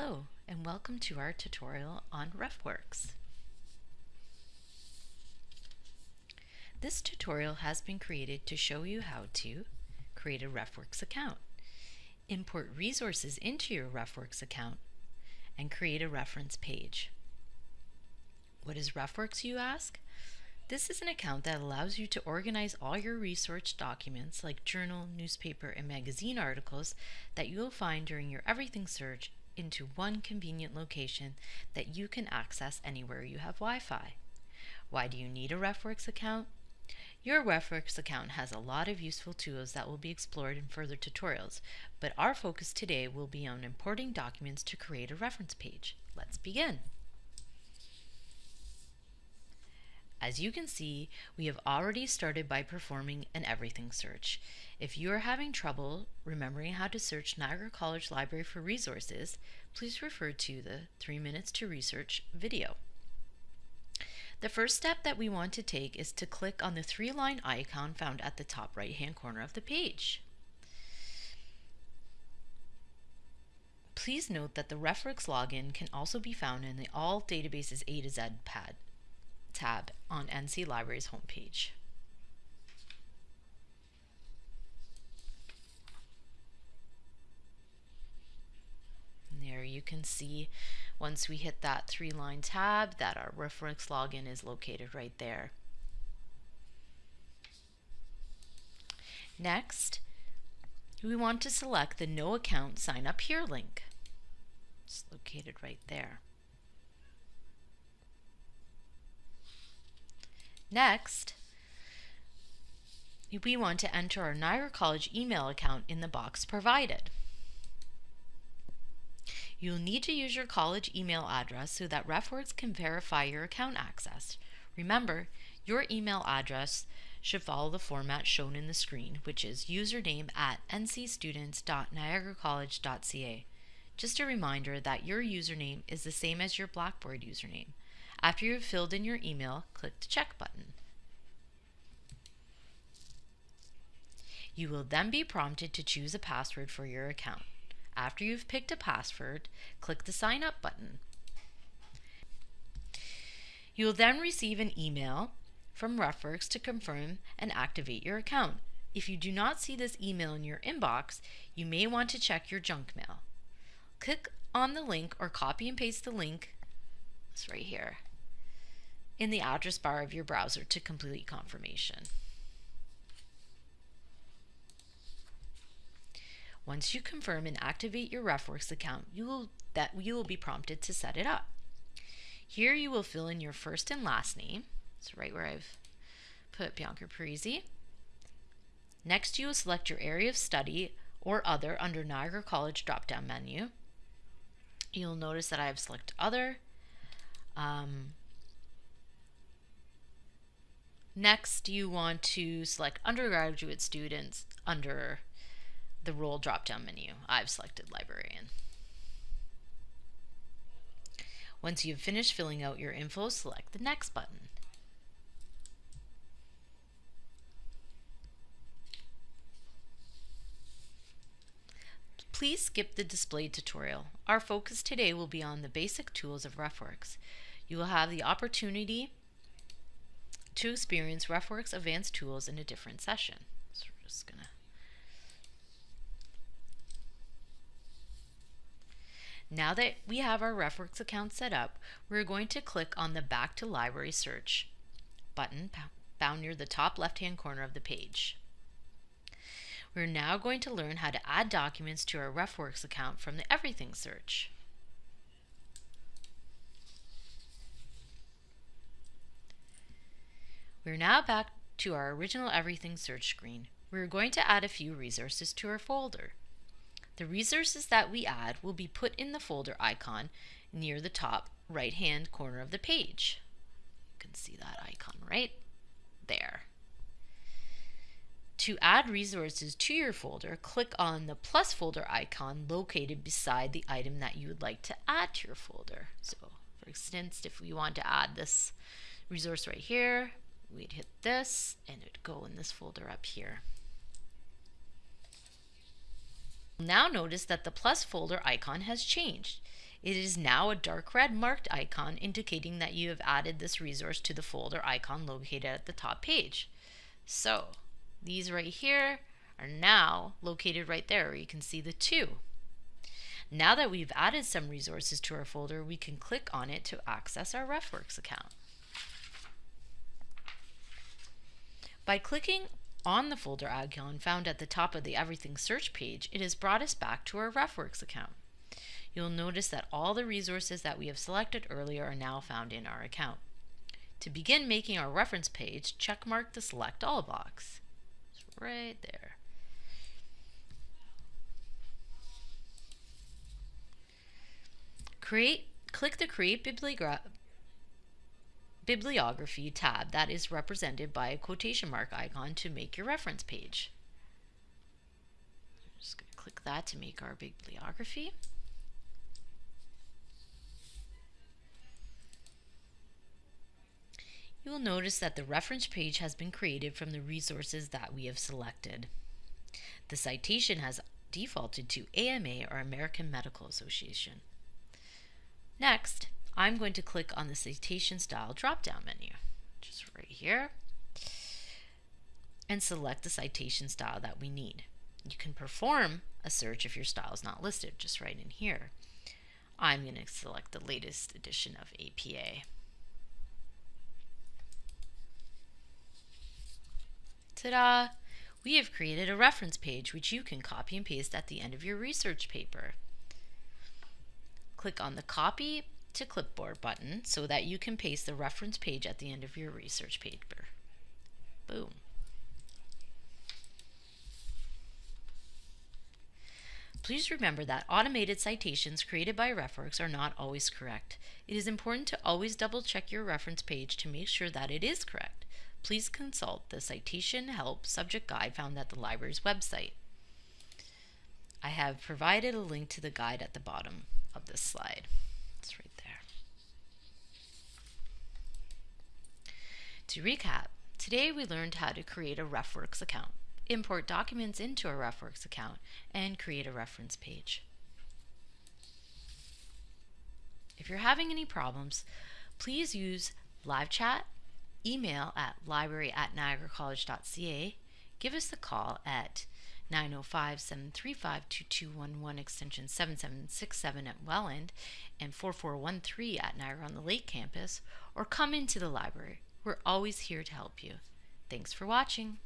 Hello and welcome to our tutorial on RefWorks. This tutorial has been created to show you how to create a RefWorks account, import resources into your RefWorks account, and create a reference page. What is RefWorks you ask? This is an account that allows you to organize all your research documents like journal, newspaper, and magazine articles that you will find during your Everything search into one convenient location that you can access anywhere you have Wi-Fi. Why do you need a RefWorks account? Your RefWorks account has a lot of useful tools that will be explored in further tutorials, but our focus today will be on importing documents to create a reference page. Let's begin. As you can see, we have already started by performing an everything search. If you are having trouble remembering how to search Niagara College Library for resources, please refer to the 3 Minutes to Research video. The first step that we want to take is to click on the three-line icon found at the top right-hand corner of the page. Please note that the RefWorks login can also be found in the All Databases A to Z pad tab on NC Library's homepage. You can see once we hit that three line tab that our RefWorks login is located right there. Next, we want to select the No Account Sign Up Here link. It's located right there. Next, we want to enter our Niagara College email account in the box provided. You'll need to use your college email address so that RefWorks can verify your account access. Remember, your email address should follow the format shown in the screen, which is username at ncstudents.niagaracollege.ca. Just a reminder that your username is the same as your Blackboard username. After you've filled in your email, click the check button. You will then be prompted to choose a password for your account. After you've picked a password, click the sign up button. You will then receive an email from RefWorks to confirm and activate your account. If you do not see this email in your inbox, you may want to check your junk mail. Click on the link or copy and paste the link, it's right here, in the address bar of your browser to complete confirmation. Once you confirm and activate your RefWorks account, you will, that you will be prompted to set it up. Here you will fill in your first and last name. It's right where I've put Bianca Parisi. Next, you will select your area of study or other under Niagara College drop-down menu. You'll notice that I have selected other. Um, Next, you want to select undergraduate students under the role drop-down menu. I've selected librarian. Once you've finished filling out your info, select the next button. Please skip the display tutorial. Our focus today will be on the basic tools of RefWorks. You will have the opportunity to experience RefWorks advanced tools in a different session. So we're just gonna Now that we have our RefWorks account set up, we're going to click on the Back to Library Search button found near the top left-hand corner of the page. We're now going to learn how to add documents to our RefWorks account from the Everything search. We're now back to our original Everything search screen. We're going to add a few resources to our folder. The resources that we add will be put in the folder icon near the top right hand corner of the page. You can see that icon right there. To add resources to your folder, click on the plus folder icon located beside the item that you would like to add to your folder. So for instance, if we want to add this resource right here, we'd hit this and it'd go in this folder up here. Now notice that the plus folder icon has changed. It is now a dark red marked icon indicating that you have added this resource to the folder icon located at the top page. So these right here are now located right there where you can see the two. Now that we've added some resources to our folder, we can click on it to access our RefWorks account. By clicking on the folder icon found at the top of the Everything search page, it has brought us back to our RefWorks account. You'll notice that all the resources that we have selected earlier are now found in our account. To begin making our reference page, checkmark the Select All box. It's right there. Create, click the Create Bibliogra Bibliography tab that is represented by a quotation mark icon to make your reference page. I'm just going to click that to make our bibliography. You will notice that the reference page has been created from the resources that we have selected. The citation has defaulted to AMA or American Medical Association. Next, I'm going to click on the citation style drop-down menu, just right here, and select the citation style that we need. You can perform a search if your style is not listed, just right in here. I'm going to select the latest edition of APA. Ta-da! We have created a reference page which you can copy and paste at the end of your research paper. Click on the Copy to Clipboard button so that you can paste the reference page at the end of your research paper. Boom. Please remember that automated citations created by RefWorks are not always correct. It is important to always double check your reference page to make sure that it is correct. Please consult the Citation Help subject guide found at the library's website. I have provided a link to the guide at the bottom of this slide. To recap, today we learned how to create a RefWorks account, import documents into a RefWorks account, and create a reference page. If you're having any problems, please use live chat, email at library at niagaracollege.ca, give us a call at 905-735-2211 extension 7767 at Welland and 4413 at Niagara on the Lake campus or come into the library. We're always here to help you. Thanks for watching.